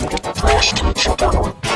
Flash to other